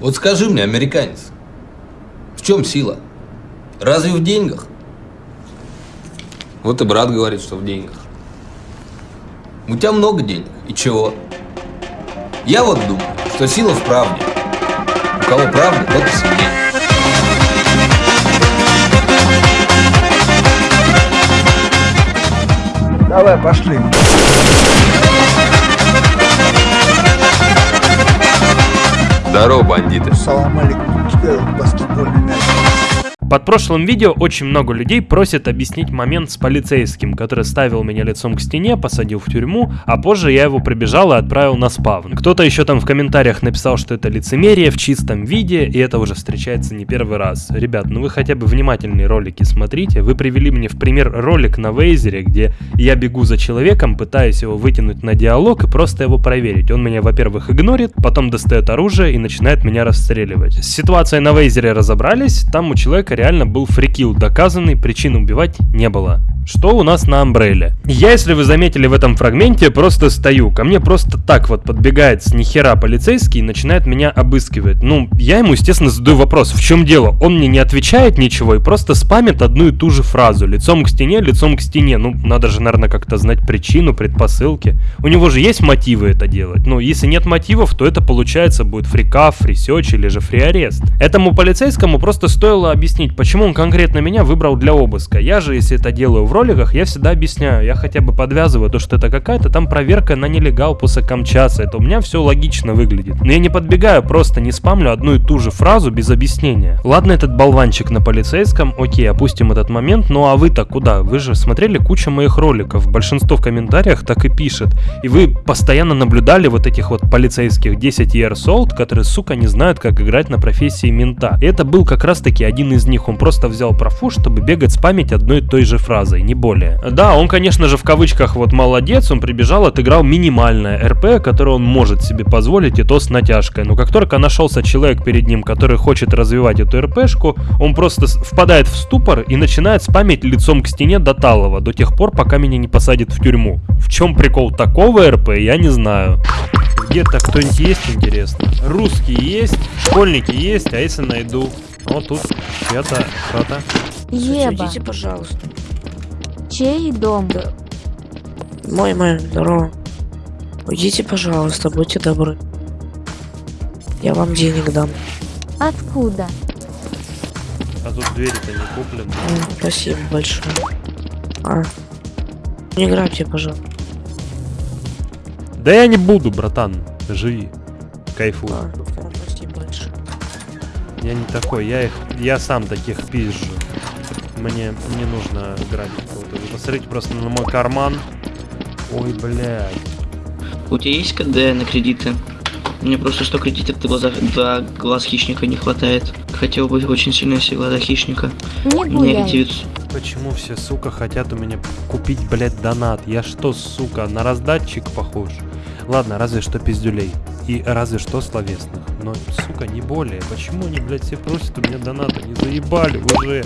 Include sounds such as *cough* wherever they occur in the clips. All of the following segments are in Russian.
Вот скажи мне, американец, в чем сила? Разве в деньгах? Вот и брат говорит, что в деньгах. У тебя много денег. И чего? Я вот думаю, что сила в правде. У кого правда, тот и сильнее. Давай, пошли. Здорово, бандиты. Салам алейкум. Баскетбольный мяч. Под прошлым видео очень много людей просят объяснить момент с полицейским, который ставил меня лицом к стене, посадил в тюрьму, а позже я его прибежал и отправил на спавн. Кто-то еще там в комментариях написал, что это лицемерие в чистом виде, и это уже встречается не первый раз. Ребят, ну вы хотя бы внимательные ролики смотрите. Вы привели мне в пример ролик на Вейзере, где я бегу за человеком, пытаюсь его вытянуть на диалог и просто его проверить. Он меня, во-первых, игнорит, потом достает оружие и начинает меня расстреливать. С ситуацией на Вейзере разобрались, там у человека реально был фрикил доказанный, причин убивать не было. Что у нас на Амбрелле? Я, если вы заметили в этом фрагменте, просто стою. Ко мне просто так вот подбегает с нихера полицейский и начинает меня обыскивать. Ну, я ему, естественно, задаю вопрос, в чем дело? Он мне не отвечает ничего и просто спамит одну и ту же фразу. Лицом к стене, лицом к стене. Ну, надо же, наверное, как-то знать причину, предпосылки. У него же есть мотивы это делать. Ну, если нет мотивов, то это получается будет фрикав, фрисеч или же фриарест. Этому полицейскому просто стоило объяснить, почему он конкретно меня выбрал для обыска. Я же, если это делаю в роликах, я всегда объясняю, я хотя бы подвязываю то, что это какая-то там проверка на нелегал после Камчаса, это у меня все логично выглядит. Но я не подбегаю, просто не спамлю одну и ту же фразу без объяснения. Ладно, этот болванчик на полицейском, окей, опустим этот момент, ну а вы-то куда? Вы же смотрели кучу моих роликов, большинство в комментариях так и пишет. И вы постоянно наблюдали вот этих вот полицейских 10 years old, которые, сука, не знают, как играть на профессии мента. И это был как раз таки один из них, он просто взял профу, чтобы бегать спамить одной и той же фразой, не более. Да, он, конечно же, в кавычках вот молодец, он прибежал, отыграл минимальное РП, которое он может себе позволить, и то с натяжкой. Но как только нашелся человек перед ним, который хочет развивать эту РПшку, он просто впадает в ступор и начинает спамить лицом к стене до талого, до тех пор, пока меня не посадят в тюрьму. В чем прикол такого РП, я не знаю. Где-то кто-нибудь есть, интересно? Русские есть, школьники есть, а если найду? Вот тут чья-то хата. Еба, Идите, пожалуйста. чей дом? Мой, мой, здорово. Уйдите, пожалуйста, будьте добры. Я вам денег дам. Откуда? А тут двери-то не куплены. М, Спасибо большое. А. Не грабьте, пожалуйста. Да я не буду, братан. Живи. Кайфуй. А. Я не такой, я их. Я сам таких пизжу. Мне не нужно грабить кого-то. Вы посмотрите просто на мой карман. Ой, блядь. У тебя есть КД на кредиты? Мне просто что кредитов до, глаза, до глаз хищника не хватает. Хотел бы очень сильно все глаза хищника. Не Мне гуляй. 900. Почему все, сука, хотят у меня купить, блядь, донат? Я что, сука, на раздатчик похож? Ладно, разве что пиздюлей. И разве что словесных. Но, сука, не более. Почему они, блядь, все просят у меня доната? Не заебали уже.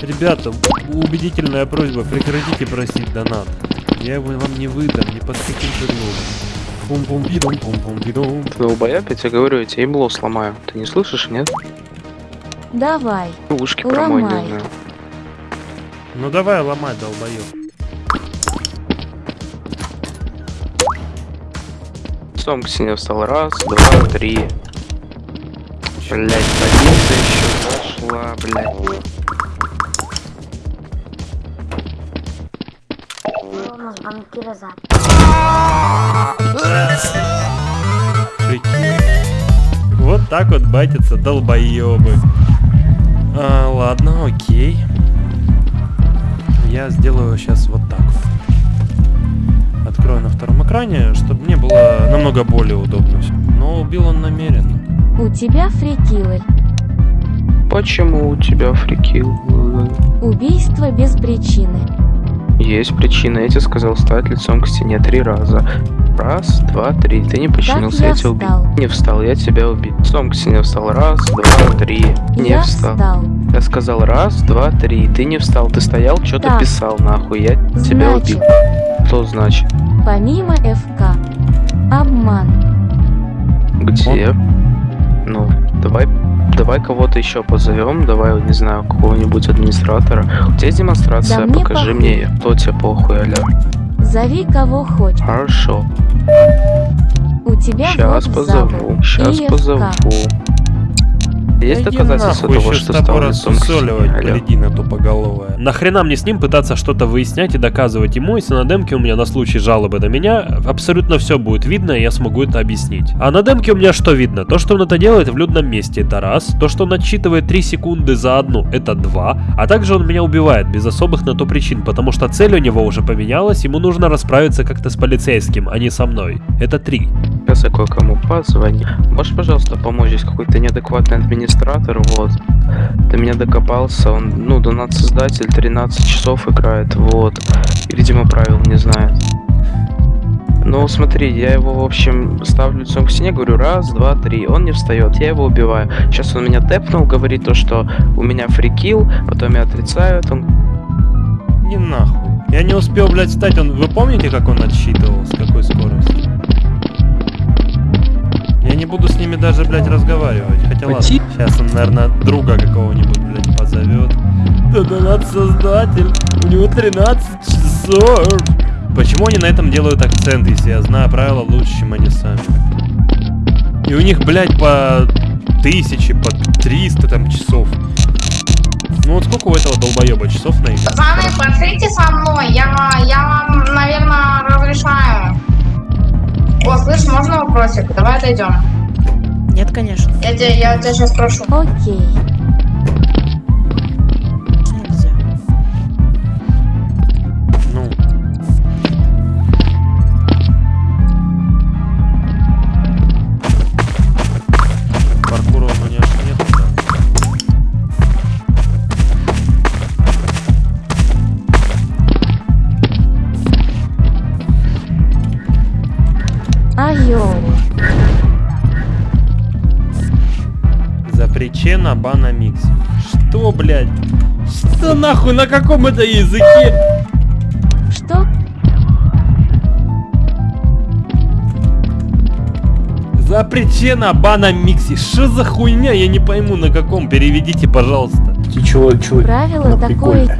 Ребята, убедительная просьба, прекратите просить донат. Я его вам не выдам, ни под каким предлогом. пум пум бидум пум пум бидум Ты долбояб, я тебе говорю, я тебе ебло сломаю. Ты не слышишь, нет? Давай. Ушки промой, не Ломай. знаю. Ну давай ломать, долбоёб. Сом к стене встал. Раз, два, три. Блять, садится еще зашла, блять. Прикинь. Вот так вот батятся долбоебы. А, ладно, окей. Я сделаю сейчас вот так вот. Открою на втором экране, чтобы мне было намного более удобно. Но убил он намеренно. У тебя фрикилы. Почему у тебя фрикил? Убийство без причины. Есть причина, я тебе сказал встать лицом к стене три раза. Раз, два, три. Ты не подчинился, я я тебя убил. Не встал, я тебя убил. Лицом к стене встал. Раз, два, три. Не Я встал. встал. Я сказал раз, два, три. Ты не встал, ты стоял, что-то писал, нахуй. Я тебя Значит, убил. Что значит? Помимо ФК. Обман. Где? Ну, давай, давай кого-то еще позовем, давай, не знаю, какого-нибудь администратора. У тебя есть демонстрация, Да мне покажи похуй. мне, кто тебе похуй, аля. Зови кого хочешь. Хорошо, У тебя сейчас позову, сейчас позову. Есть доказательства того, что стал лицом блядина тупоголовая. Нахрена мне с ним пытаться что-то выяснять и доказывать ему, если на демке у меня на случай жалобы на меня абсолютно все будет видно, и я смогу это объяснить. А на демке у меня что видно? То, что он это делает в людном месте, это раз. То, что он отсчитывает 3 секунды за одну, это два. А также он меня убивает без особых на то причин, потому что цель у него уже поменялась, ему нужно расправиться как-то с полицейским, а не со мной. Это три. Сейчас я кое-кому позвоню. Можешь, пожалуйста, помочь? Здесь какой-то неадекватный администратор, вот. До меня докопался, он, ну, донат-создатель, 13 часов играет, вот. И, видимо, правил не знает. Ну, смотри, я его, в общем, ставлю лицом к стене, говорю, раз, два, три. Он не встает, я его убиваю. Сейчас он меня тэпнул, говорит то, что у меня фрикил, потом я отрицаю. Он Не нахуй. Я не успел, блядь, встать. Он... Вы помните, как он отсчитывал? С какой скоростью? Буду с ними даже, блядь, разговаривать. Хотя ладно. Сейчас он, наверное, друга какого-нибудь, блядь, позовет. Да да надо создатель. У него 13 часов. Почему они на этом делают акцент, если я знаю правила лучше, чем они сами? И у них, блядь, по тысяче, по 300 там часов. Ну вот сколько у этого долбоеба часов на игру? Пацаны, пошлите со мной, я, я вам, наверное, разрешаю. О, слышь, можно вопросик? Давай отойдем. Нет, конечно. Я тебя, я тебя сейчас спрошу. Окей. Запречена бана микс. Что, блядь? Что нахуй, на каком это языке? Что? Запречена бана микси. Что за хуйня? Я не пойму, на каком. Переведите, пожалуйста. Ты чего, чего? Правило такое.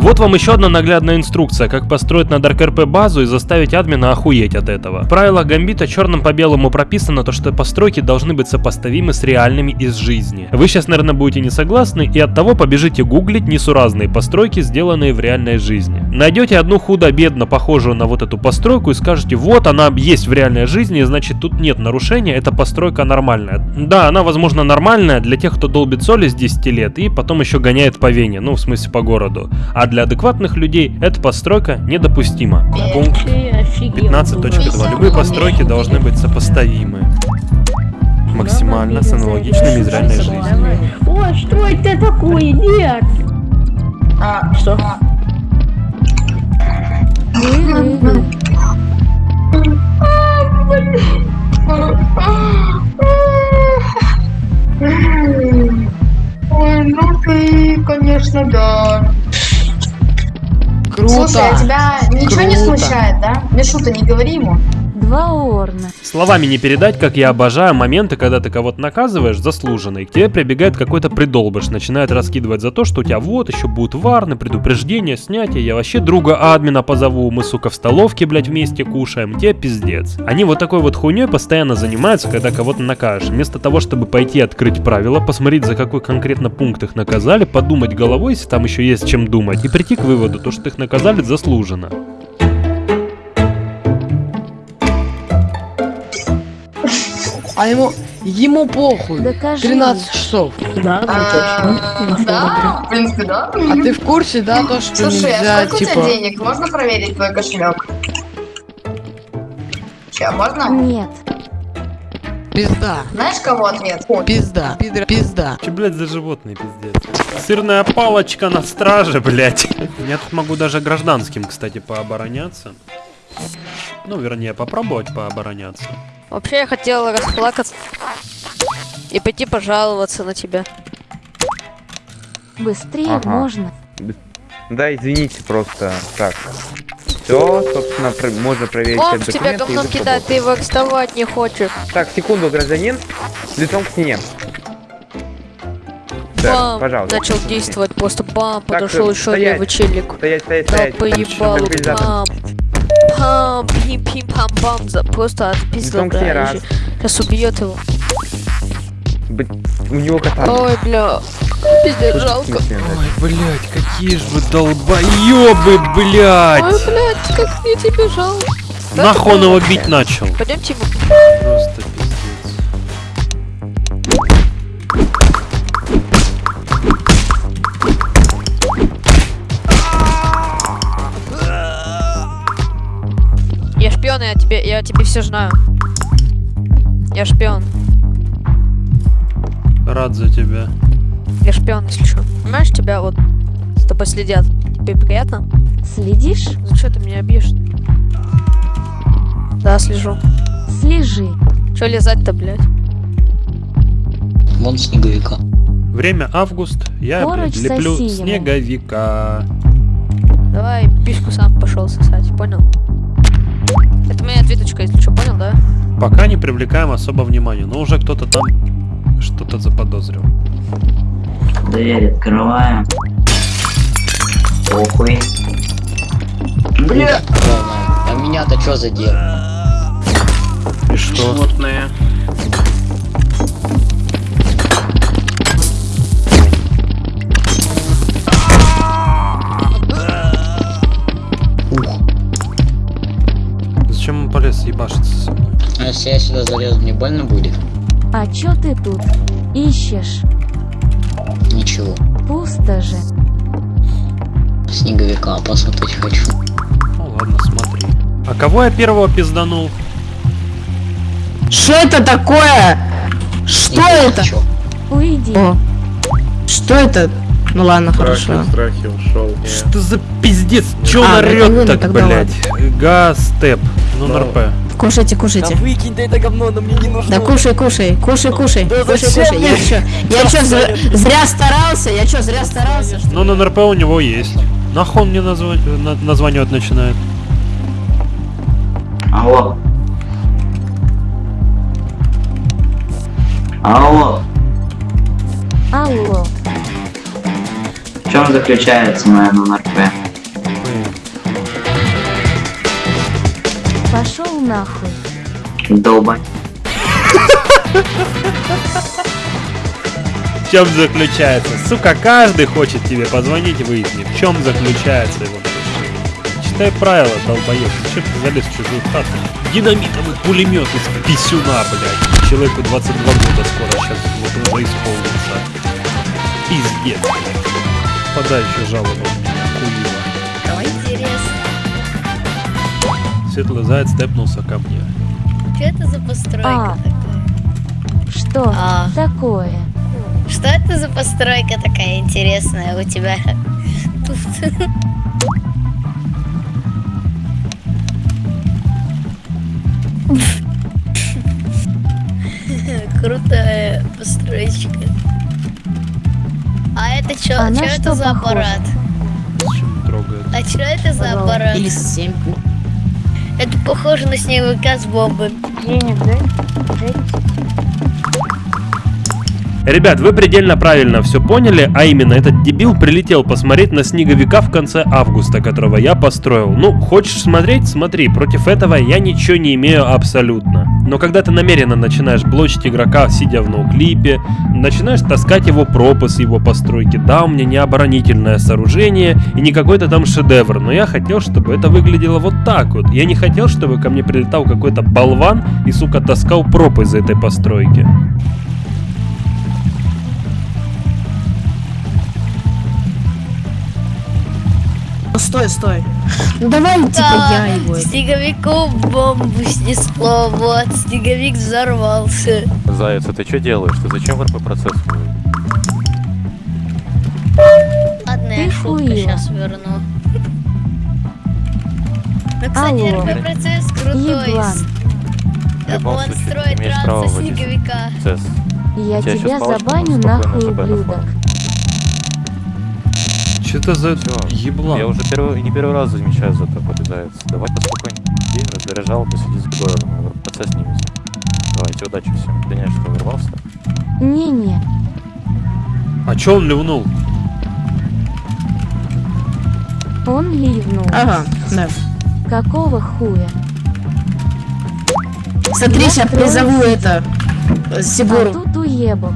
Вот вам еще одна наглядная инструкция, как построить на DarkRP базу и заставить админа охуеть от этого. В правилах Гамбита черным по белому прописано то, что постройки должны быть сопоставимы с реальными из жизни. Вы сейчас, наверное, будете не согласны и от того побежите гуглить несуразные постройки, сделанные в реальной жизни. Найдете одну худо-бедно похожую на вот эту постройку и скажете, вот она есть в реальной жизни, значит тут нет нарушения, эта постройка нормальная. Да, она возможно нормальная для тех, кто долбит соли с 10 лет и потом еще гоняет по Вене, ну в смысле по городу. А для адекватных людей эта постройка недопустима. Пункт 15.2. Любые постройки должны быть сопоставимы максимально с аналогичными из реальной. Ой, что это такое? Нет! Слушай, а тебя ничего не Круто. смущает, да? Мишу-то не говори ему. Два орна. Словами не передать, как я обожаю моменты, когда ты кого-то наказываешь заслуженно, и к тебе прибегает какой-то придолбыш, начинает раскидывать за то, что у тебя вот еще будут варны, предупреждения, снятия, я вообще друга админа позову, мы, сука, в столовке, блядь, вместе кушаем, тебе пиздец. Они вот такой вот хуйней постоянно занимаются, когда кого-то накажешь. Вместо того, чтобы пойти открыть правила, посмотреть, за какой конкретно пункт их наказали, подумать головой, если там еще есть чем думать, и прийти к выводу, то, что их наказали заслуженно. А ему, ему похуй. Докажи. 13 часов. Да, А, Да, в принципе, да. А ты в курсе, да, то, что Слушай, а нельзя, сколько у типа... тебя денег? Можно проверить твой кошелек? Че, можно? Нет. Пизда. Знаешь, кого ответ? Пизда. Пидра. Пизда. Че, блядь, за животные, пиздец? Сырная палочка на страже, блядь. Я тут могу даже гражданским, кстати, пообороняться. Ну, вернее, попробовать пообороняться. Вообще я хотела расплакаться и пойти пожаловаться на тебя. Быстрее Ага. можно. Да, извините, просто так. Все, собственно, про- можно проверить Он в тебя вы кидает, ты его арестовать не хочешь. Так, секунду, гражданин. Лицом к стене. Сэр, бам, пожалуйста. начал действовать, просто бам, Так, подошел еще стоять. левый челик. Стоять, стоять, стоять. по ебалу, Транквилизатор. бам. Пам, пим, пим, пам, бам, за просто отпиздил, да. Сейчас убьет его. У него кота. Ой, бля, пиздец, жалко. Ой, блядь, какие же вы долбоебы, Ой, блядь! блядь, как мне тебе жалко. Нахуй он его бить начал. Пойдемте ему. Просто тебе, я тебе все знаю. Я шпион. Рад за тебя. Я шпион, если что. Понимаешь, тебя вот с тобой следят. Тебе приятно? Следишь? За что ты меня бьешь? Да, слежу. Слежи. Че лизать-то, блядь? Вон снеговика. Время август, я, блядь, леплю снеговика. Давай пишку сам пошел сосать, понял? Это моя ответочка, если что, понял, да? Пока не привлекаем особо внимания, но уже кто-то там что-то заподозрил. Дверь открываем. Похуй. Бля! А меня-то что за дело? И что? Животные. Если я сюда залезу, мне больно будет? А чё ты тут? Ищешь? Ничего. Пусто же. Снеговика посмотреть хочу. Ну ладно, смотри. А кого я первого пизданул? Что это такое? Что это? Чё? Уйди. О. Что это? Ну ладно, хорошо. страхе ушел. Что за пиздец? Чё А, он ну, орёт ну, так, блядь? Газ, степ, ну НРП. Кушайте, кушайте. выкинь ты это говно, оно мне не нужно. Да кушай, кушай, кушай, кушай, Да кушай, зачем кушай. Я мне? чё, я чё, зря, зря старался? Я чё, зря старался? Ну на НРП у него есть. Нахуй он мне назва- на- названивать начинает? Алло. Алло. Алло. В чем заключается моя НРП? Нахуй. Долбань. В чем заключается? Сука, каждый хочет тебе позвонить, выясни, в чем заключается его нарушение. Читай правила, долбоеб. Зачем ты залез в чужую хату? Динамитовый пулемет из писюна, блядь. Человеку 22 года скоро сейчас вот уже исполнится. Пиздец, блядь. Подай еще жалобу. Светлый заяц степнулся ко мне. Что это за постройка А. такая? Что А. такое? Что это за постройка такая интересная у тебя? Тут. Крутая постройка. А это что? А Что это за похоже? аппарат? А что это за аппарат? Или семь. Это похоже на снеговика с бомбой. Денег, да? Ребят, вы предельно правильно все поняли, а именно этот дебил прилетел посмотреть на снеговика в конце августа, которого я построил. Ну, хочешь смотреть? Смотри, против этого я ничего не имею абсолютно. Но когда ты намеренно начинаешь блочить игрока, сидя в ноуклипе, начинаешь таскать его пропы с его постройки, да, у меня не оборонительное сооружение и не какой-то там шедевр, но я хотел, чтобы это выглядело вот так вот. Я не хотел, чтобы ко мне прилетал какой-то болван и, сука, таскал пропы из этой постройки. Стой, стой. Ну давай, типа, я его. Снеговику бомбу снесло, вот, снеговик взорвался. Заяц, а ты что делаешь? Ты зачем в РП процесс? Ладно, я Ты шутку сейчас верну. Ну, кстати, Алло. РП процесс крутой. Еблан. Он строит транса снеговика. процесс. Я Тебя тебя забаню нахуй, ублюдок. Что это за Всё. еблан? Я уже первый, не первый раз замечаю за тобой, заяц. Давай поспокойнее. Раздаряжал, посиди за городом, процесс снимется. Давайте, удачи всем. Извиняюсь, что ворвался. Не-не. А чё он ливнул? Он ливнул. Ага, да. Какого хуя? Смотри, Я сейчас призову это. э, А Сигуру. тут уебок.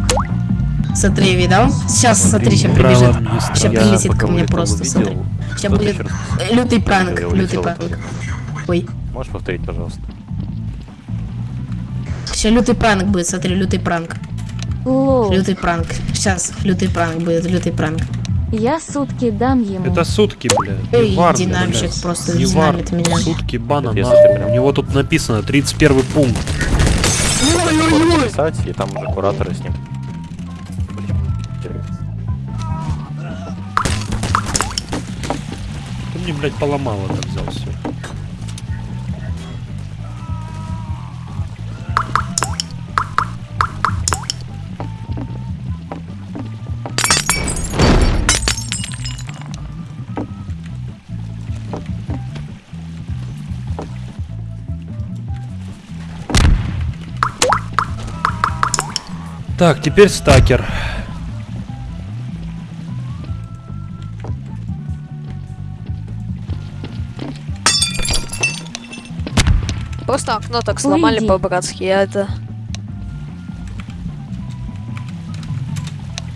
Смотри, видал? Сейчас, смотри, сейчас прибежит. Сейчас прилетит ко мне просто, увидел, смотри. Сейчас будет э, лютый пранк, лютый пранк. Ой, Можешь повторить, пожалуйста? сейчас лютый пранк будет, смотри, лютый пранк. Лютый пранк. Сейчас, лютый пранк будет, лютый пранк. Я сутки дам ему. Это сутки, блядь. Эй, динамщик блядь. просто динамит меня. Сутки бана У него тут написано 31 пункт. Можно писать, и там уже кураторы с ним. Мне, блядь, поломал это взял все. Так, теперь стакер. Просто окно так сломали по-братски, я это...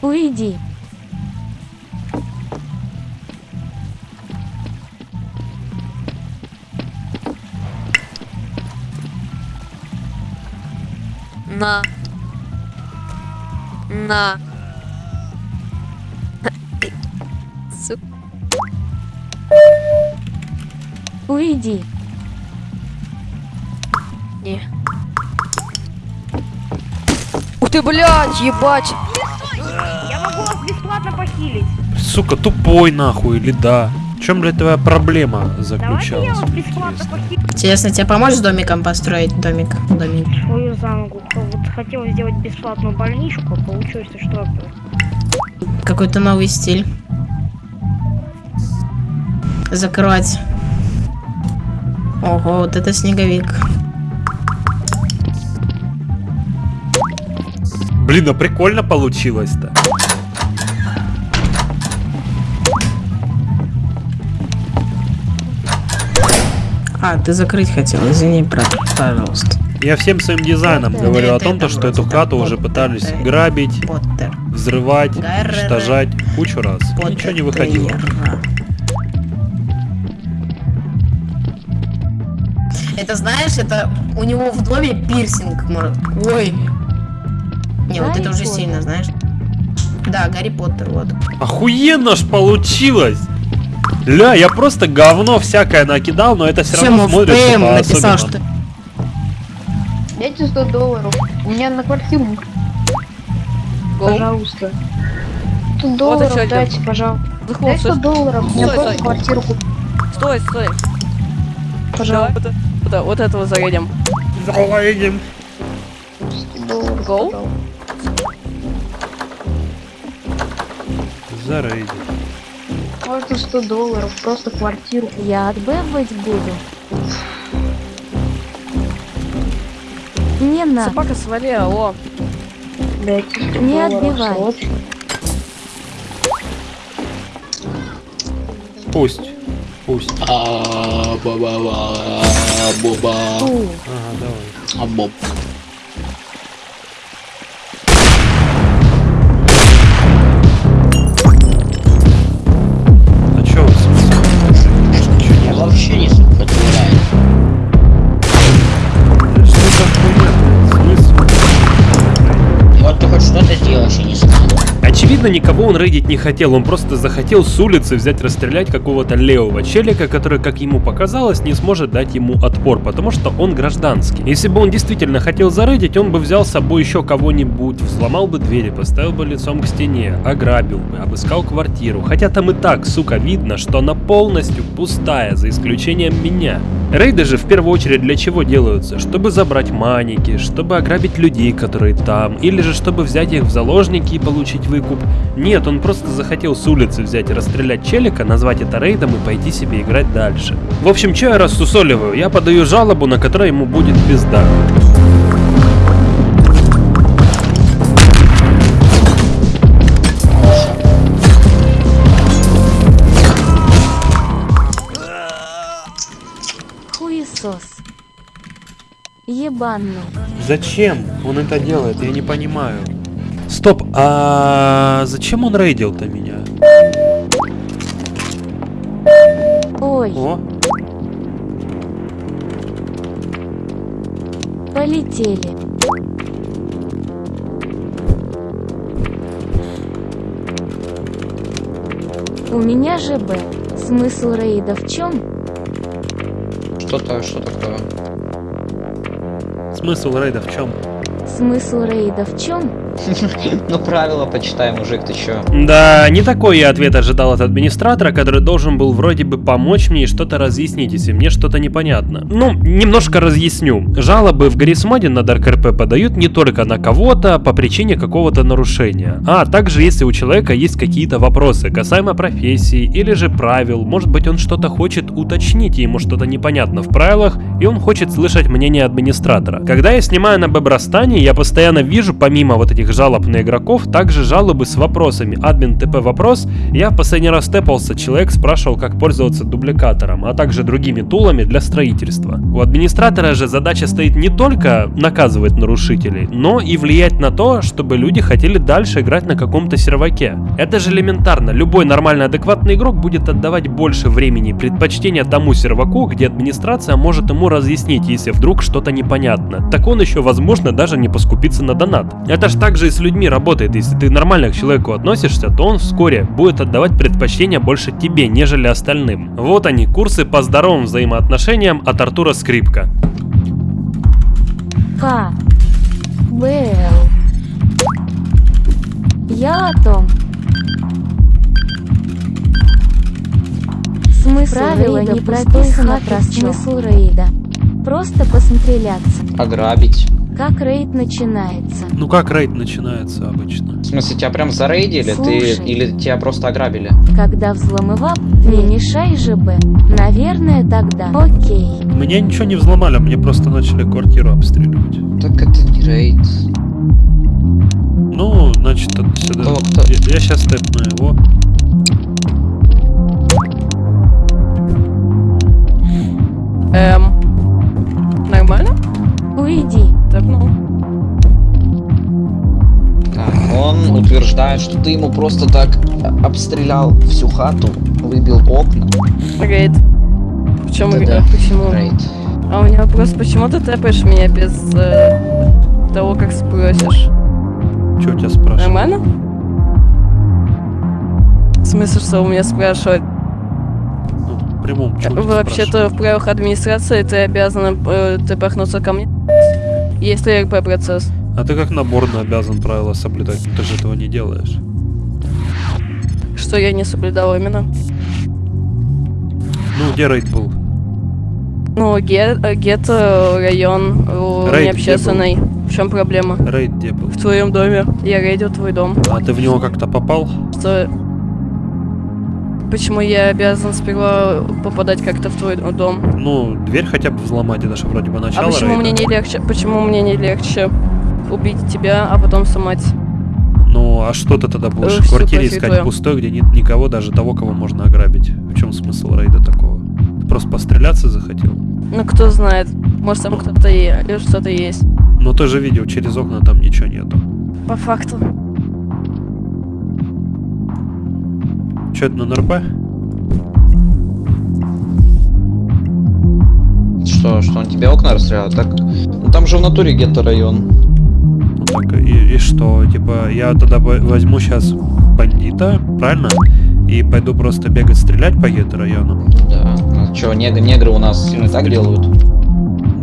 Уйди. На. На. Уйди. Не. Ух ты, блядь, ебать! Я могу вас бесплатно похилить. Сука, тупой нахуй или да? В чем, блядь, твоя проблема заключалась? вас бесплатно похилю. Интересно, тебе поможешь домиком построить домик? Домик. Свою за ногу. Вот хотел сделать бесплатную больничку, а получилось что Какой-то новый стиль. Закрывать. Ого, вот это снеговик. Блин, а прикольно получилось-то. А, ты закрыть хотел, извини, брат, пожалуйста. Я всем своим дизайном Это- говорю о том, то, что эту хату уже пытались грабить, Поттер. взрывать, уничтожать кучу раз. Ничего не выходило. Это знаешь, это у него в доме пирсинг, может. Ой. Не, вот это уже сильно, знаешь. Да, Гарри Поттер, вот. Охуенно ж получилось! Ля, я просто говно всякое накидал, но это все равно в смотрится ПМ написал, по-особенному. что... Дайте 100 долларов. У меня на квартиру. Пожалуйста. 100 долларов дайте, пожалуйста. Выход, Дай 100 долларов. Мне Стой, просто стой. квартиру купить. Стой, стой. Пожалуйста. Давай вот, вот, вот этого заедем. Заедем. 100 долларов. Гоу? Пожалуйста. Зарейдит. Можно 100 долларов. Просто квартиру. Я отбывать буду. Не надо. Собака свали, алло. Дайте 100 Не отбивай. срочно. Пусть. Пусть. Фу. Ага, давай. А Очевидно, никого он рейдить не хотел, он просто захотел с улицы взять расстрелять какого-то левого челика, который, как ему показалось, не сможет дать ему отпор, потому что он гражданский. Если бы он действительно хотел зарейдить, он бы взял с собой еще кого-нибудь, взломал бы двери, поставил бы лицом к стене, ограбил бы, обыскал квартиру. Хотя там и так, сука, видно, что она полностью пустая, за исключением меня. Рейды же в первую очередь для чего делаются? Чтобы забрать маники, чтобы ограбить людей, которые там, или же чтобы взять их в заложники и получить выкуп. Нет, он просто захотел с улицы взять и расстрелять челика, назвать это рейдом и пойти себе играть дальше. В общем, че я рассусоливаю? Я подаю жалобу, на которой ему будет пизда. Хуесос. Ебаный. Зачем он это делает? Я не понимаю. Стоп, а зачем он рейдил-то меня? Ой, О, полетели. У меня же Б. Смысл рейда в чем? Что-то, что такое? смысл рейда в чем? Смысл рейда в чем? Ну правила почитай, мужик, ты чё? Да, не такой я ответ ожидал от администратора, который должен был вроде бы помочь мне и что-то разъяснить, если мне что-то непонятно. Ну, немножко разъясню. Жалобы в Гаррисмоде на Dark RP подают не только на кого-то по причине какого-то нарушения, а также если у человека есть какие-то вопросы касаемо профессии или же правил, может быть он что-то хочет уточнить, ему что-то непонятно в правилах, и он хочет слышать мнение администратора. Когда я снимаю на Бебрастане, я постоянно вижу, помимо вот этих жалоб на игроков, также жалобы с вопросами. Админ ТП вопрос, я в последний раз тэпался, человек спрашивал, как пользоваться дубликатором, а также другими тулами для строительства. У администратора же задача стоит не только наказывать нарушителей, но и влиять на то, чтобы люди хотели дальше играть на каком-то серваке. Это же элементарно, любой нормальный адекватный игрок будет отдавать больше времени и предпочтения тому серваку, где администрация может ему разъяснить, если вдруг что-то непонятно. Так он еще, возможно, даже не поскупится на донат. Это же и с людьми работает, если ты нормально к человеку относишься, то он вскоре будет отдавать предпочтение больше тебе, нежели остальным. Вот они, курсы по здоровым взаимоотношениям от Артура Скрипка. К. Б. Я о том. Смысл Правила не прописано про смысл рейда. Просто посмотреляться. Ограбить. Как рейд начинается. Ну как рейд начинается обычно? В смысле, тебя прям зарейдили? Ты Слушай. или тебя просто ограбили? Когда взломывал, не мешай же Б. Наверное тогда. Окей. Меня ничего не взломали, мне просто начали квартиру обстреливать. Так это не рейд. Ну, значит, отсюда. Кто- кто? Я, сейчас тэпну его. Эм. Нормально? Уйди. Так, ну. Так, он утверждает, что ты ему просто так обстрелял всю хату, выбил окна. Рейд. Почему? Да-да. Почему? Рейд. А у меня вопрос, почему ты тэпаешь меня без э, того, как спросишь? Что у тебя спрашивают? Нормально? В смысле, что у меня спрашивают? Ну, в прямом тебя Вообще-то в правилах администрации ты обязан э, тэпахнуться ко мне, если РП процесс. А ты как наборно обязан правила соблюдать, но ты же этого не делаешь. Что я не соблюдал именно? Ну, где рейд был? Ну, ге- э, гетто, район, Рейд необщественный. В чем проблема? Рейд где был? В твоем доме. Я рейдил твой дом. А ты в него как-то попал? Что... Почему я обязан сперва попадать как-то в твой дом? Ну, дверь хотя бы взломать, это же вроде бы А начало почему рейда. мне не легче? Почему мне не легче убить тебя, а потом сломать? Ну, а что ты тогда будешь Э, в квартире искать твоё. пустой, где нет никого, даже того, кого можно ограбить? В чем смысл рейда такого? Ты просто постреляться захотел? Ну кто знает, может там кто-то и или что-то есть. Но ты же видел, через окна там ничего нету. По факту. Че это на НРП? Что, что он тебе окна расстрелял? Так, ну там же в натуре где-то район. Ну так, и, и что? Типа, я тогда во- возьму сейчас бандита, правильно? И пойду просто бегать стрелять по гетто району. Да. Ну, что, нег- негры у нас и так делают?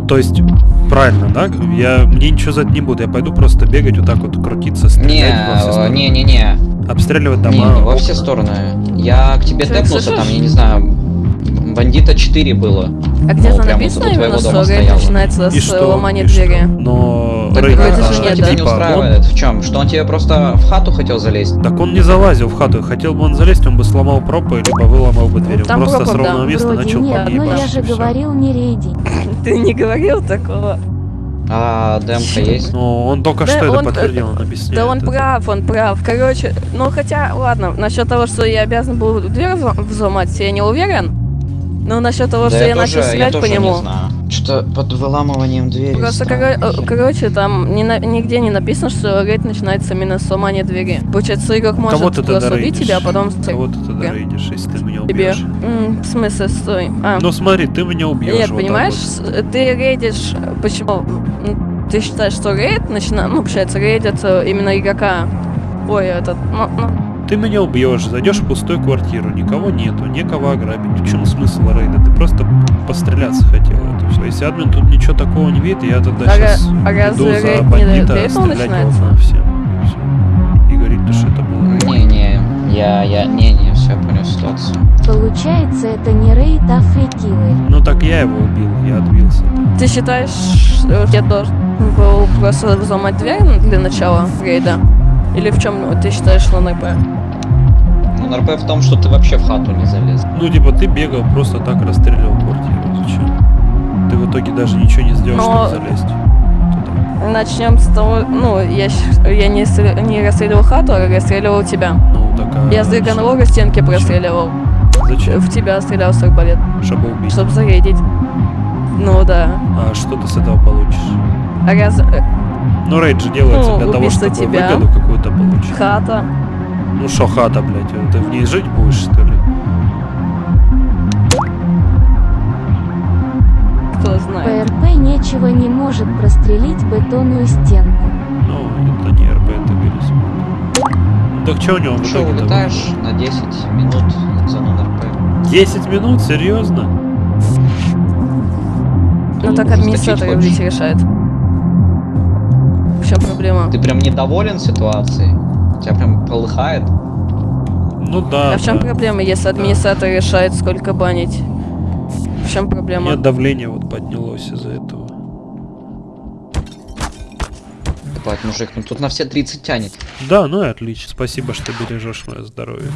То есть, правильно, да? Я мне ничего за это не буду, я пойду просто бегать вот так вот крутиться, Не, стрелять стороны. не, не, не. Обстреливать дома. не во все стороны. Я к тебе тэпнулся, там, я не знаю, бандита 4 было. А где-то написано именно, твоего что дома рейд стоял. начинается И с что? ломания И что? двери? Но Так, рейд, а, а что нет, тебя да? не типа, устраивает? В чем? Что он тебе просто в хату хотел залезть? он- так он не залазил в хату. Хотел бы он залезть, он бы сломал пропы, либо выломал бы дверь. Он Там просто с пропа, да. ровного места Вроде начал нет, по мне но я же говорил не рейди. *laughs* Ты не говорил такого? А, демка есть? Ну, он только Да, что это он- подтвердил, он объясняет. Да он это. прав, он прав. Короче, ну хотя, ладно, насчет того, что я обязан был дверь взло- взломать, я не уверен. Ну, насчет того, Да что я я начал я стрелять по нему. Что-то под выламыванием двери. Просто, странно. э, короче, там ни на- нигде не написано, что рейд начинается именно с сломания двери. Получается, игрок может Кого ты тогда просто убить тебя, а потом... Кого ты тогда рейдишь, если ты меня Тебе. убьешь? М, В смысле, стой. А. Ну смотри, ты меня убьешь. Нет, вот так понимаешь, вот. ты рейдишь... Почему? М, Ты считаешь, что рейд начинает... Ну, получается, рейдят э, именно игрока. Ой, этот... Ну, ну, Ты меня убьешь, зайдешь в пустую квартиру, никого нету, некого ограбить. В чем смысл рейда? Ты просто постреляться хотел. Это все. Если админ тут ничего такого не видит, я тогда А сейчас ра- а иду за бандита, стрелять его всем. И всё. И говорить, что это было. Не-не, я, я, не-не, все, понял ситуацию. Получается, это не рейд, а фрикилы. Ну так я его убил, я отбился. Ты считаешь, что я должен был просто взломать дверь для начала рейда? Или в чем ты считаешь, что НРП? Ну, НРП в том, что ты вообще в хату не залез. Ну типа ты бегал, просто так расстреливал квартиру. Зачем? Ты в итоге даже ничего не сделал, Но- чтобы залезть. Начнем с того, ну, я, я не, не расстреливал хату, а расстреливал тебя. Ну, так а Я с драгонового стенки простреливал. Зачем? В тебя стрелял с арбалет. Чтобы убить. Чтобы зарейдить. Ну да. А что ты с этого получишь? А раз... э, Ну, рейд же делается Ну, для того, чтобы тебя. выгоду какую-то получить. Хата. Ну шо хата, блядь, э, ты в ней жить будешь, что ли? Кто знает. ПРП нечего не может прострелить бетонную стенку. Ну, это не РП, это вирус. Так что у него Что, улетаешь на 10 минут зону НРП? 10 минут? Серьезно? Ну так администратор решает. В чем проблема? Ты прям недоволен ситуацией? Тебя прям полыхает? Ну да. А в чем да. проблема, если администратор решает, сколько банить? В чем У проблема? меня давление вот поднялось из-за этого. Ебать, мужик, ну тут на все 30 тянет. Да, ну и отлично. Спасибо, что бережешь мое здоровье.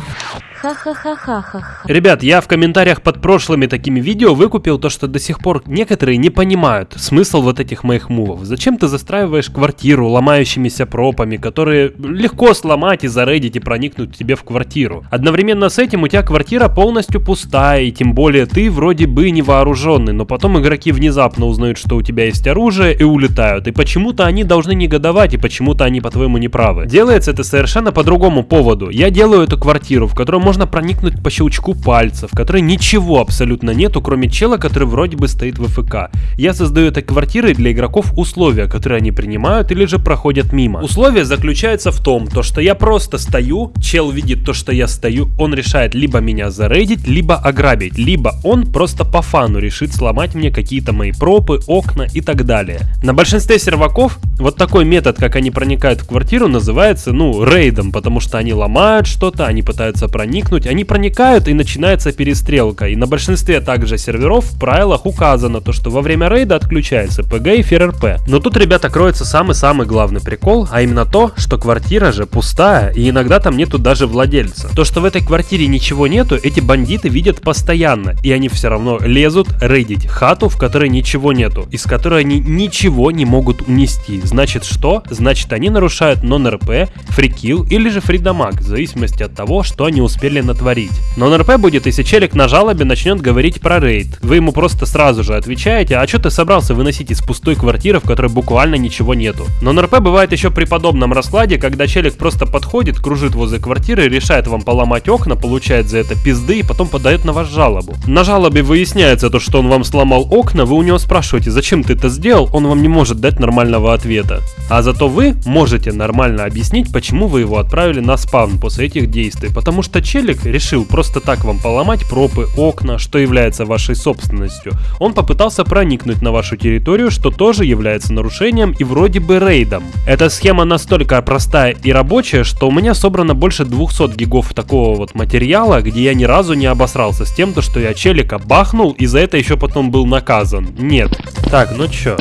Ха-ха-ха-ха-ха. Ребят, я в комментариях под прошлыми такими видео выкупил то, что до сих пор некоторые не понимают смысл вот этих моих мувов. Зачем ты застраиваешь квартиру ломающимися пропами, которые легко сломать и зарейдить и проникнуть тебе в квартиру? Одновременно с этим у тебя квартира полностью пустая, и тем более ты вроде бы не вооруженный, но потом игроки внезапно узнают, что у тебя есть оружие и улетают. И почему-то они должны негодовать, и почему-то они по-твоему неправы. Делается это совершенно по другому поводу. Я делаю эту квартиру, в которую можно проникнуть по щелчку пальца, в которой ничего абсолютно нету, кроме чела, который вроде бы стоит в ФК. Я создаю этой квартирой для игроков условия, которые они принимают или же проходят мимо. Условие заключается в том, то что я просто стою, чел видит то, что я стою, он решает либо меня зарейдить, либо ограбить, либо он просто по фану решит сломать мне какие-то мои пропы, окна и так далее. На большинстве серваков вот такой метод, как они проникают в квартиру, называется, ну, рейдом, потому что они ломают что-то, они пытаются проникнуть, они проникают и начинается перестрелка. И на большинстве также серверов в правилах указано то, что во время рейда отключается ПГ и ФРРП. Но тут, ребята, кроется самый-самый главный прикол, а именно то, что квартира же пустая, и иногда там нету даже владельца. То, что в этой квартире ничего нету, эти бандиты видят постоянно, и они все равно лезут рейдить хату, в которой ничего нету, из которой они ничего не могут унести. Значит что? Значит они нарушают нон-РП, фрикил или же фридамаг, в зависимости от того, что они успели натворить. Нон-РП будет, если челик на жалобе начнет говорить про рейд. Вы ему просто сразу же отвечаете, а что ты собрался выносить из пустой квартиры, в которой буквально ничего нету. Нон-РП бывает еще при подобном раскладе, когда челик просто подходит, кружит возле квартиры, решает вам поломать окна, получает за это пизды и потом подает на вас жалобу. На жалобе выясняется то, что он вам сломал окна, вы у него спрашиваете, зачем ты это сделал, он вам не может дать нормального ответа. А зато вы можете нормально объяснить, почему вы его отправили на спавн после этих действий. Потому что челик решил просто так вам поломать пропы, окна, что является вашей собственностью. Он попытался проникнуть на вашу территорию, что тоже является нарушением и вроде бы рейдом. Эта схема настолько простая и рабочая, что у меня собрано больше 200 гигов такого вот материала, где я ни разу не обосрался с тем, то, что я челика бахнул и за это еще потом был наказан. Нет. Так, ну чё?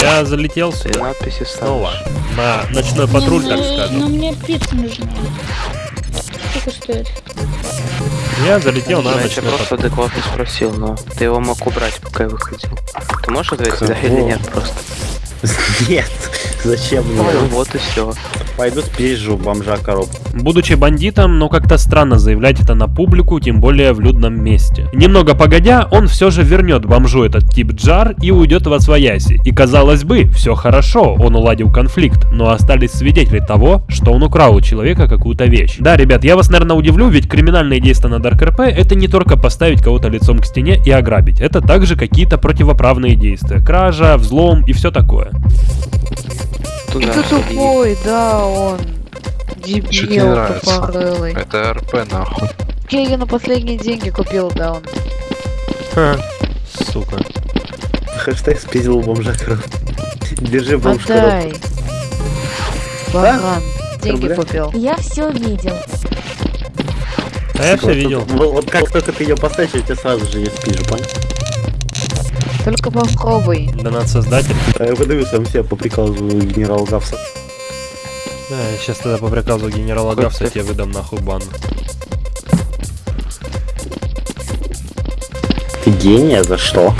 Я залетел Ты надписи снова на ночной патруль, так скажем. Но мне пицца нужна. Сколько стоит? Я залетел на Я тебя ночной просто адекватно спросил, но ты его мог убрать, пока я выходил. Ты можешь ответить, да или нет просто? *laughs* Нет. Зачем мне? Ну вот и все. Пойду спизжу бомжа коробку. Будучи бандитом, но как-то странно заявлять это на публику, тем более в людном месте. Немного погодя, он все же вернет бомжу этот тип джар и уйдет в освояси. И казалось бы, все хорошо, он уладил конфликт, но остались свидетели того, что он украл у человека какую-то вещь. Да, ребят, я вас, наверное, удивлю, ведь криминальные действия на Dark RP это не только поставить кого-то лицом к стене и ограбить, это также какие-то противоправные действия, кража, взлом и все такое. И ты тупой, да, он. Дебил нравится? тупорылый. Это РП нахуй. Я ее на последние деньги купил, да, он. Сука. Хэштег спиздил бомжа коробку. Держи бомж. Отдай. Баран. Деньги Рубля? купил. Я все видел. А я все видел. Вот, вот как только ты ее поставишь, я тебе сразу же ее спижу, понял? Только попробуй. Донат создатель. А я выдаю сам себе по приказу генерала Гавса. Да, я сейчас тогда по приказу генерала Гавса тебе выдам нахуй бан. Ты гения за что?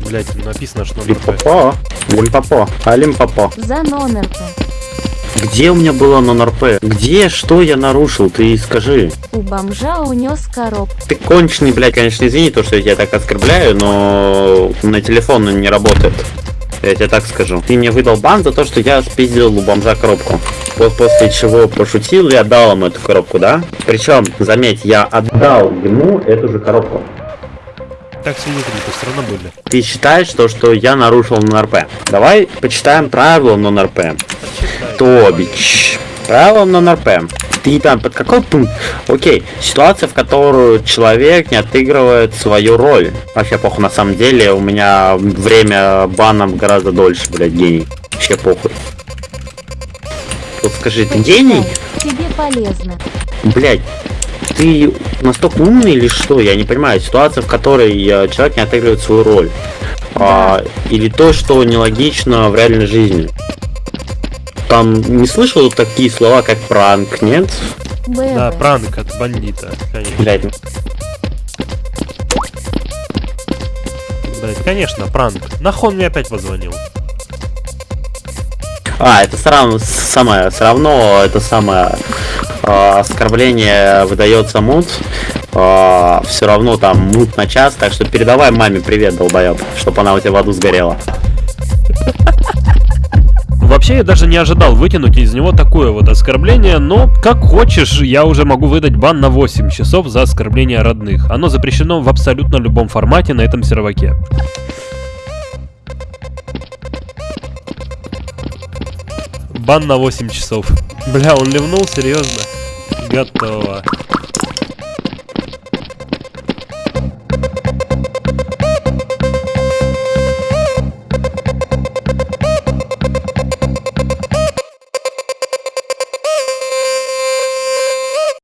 Блять, написано, что он РП. Лимпопо? Лимпопо. А Лимпопо. За нонерка. Где у меня было нон-РП? Где? Что я нарушил? Ты скажи. У бомжа унес коробку. Ты конченый, блядь, конечно, извини, то, что я тебя так оскорбляю, но на телефон он не работает. Я тебе так скажу. Ты мне выдал бан за то, что я спиздил у бомжа коробку. Вот после чего пошутил и отдал ему эту коробку, да? Причем, заметь, я отдал ему эту же коробку. Так свидетели-то все равно были. Ты считаешь то, что я нарушил нон-РП? Давай почитаем правила нон-РП. Тобич. Правила нон-РП. Ты там под какой пункт? Окей, ситуация, в которую человек не отыгрывает свою роль. Вообще похуй, на самом деле, у меня время бана гораздо дольше, блядь, гений. Вообще похуй. Вот скажи, ты гений? Тебе полезно. Блядь, ты настолько умный или что? Я не понимаю. Ситуация, в которой э, человек не отыгрывает свою роль. А, или то, что нелогично в реальной жизни. Там не слышал такие слова, как пранк, нет? Да, пранк от бандита, конечно. Блядь, Блять, конечно, пранк. Нахуй он мне опять позвонил. А, это все равно, самое, все равно это самое оскорбление выдается мут. все равно там мут на час, так что передавай маме привет, долбоеб, чтобы она у тебя в аду сгорела. Вообще я даже не ожидал вытянуть из него такое вот оскорбление, но как хочешь, я уже могу выдать бан на 8 часов за оскорбление родных. Оно запрещено в абсолютно любом формате на этом серваке. Бан на 8 часов. Бля, он ливнул, серьезно? Готово.